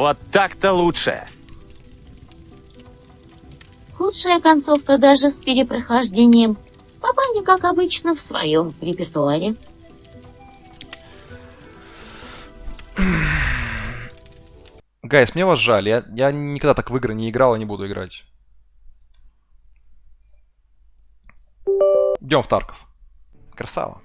Вот так-то лучше. Худшая концовка даже с перепрохождением. Папаня, как обычно, в своем репертуаре. Гайс, мне вас жаль. Я, я никогда так в игры не играл и не буду играть. Идем в Тарков. Красава.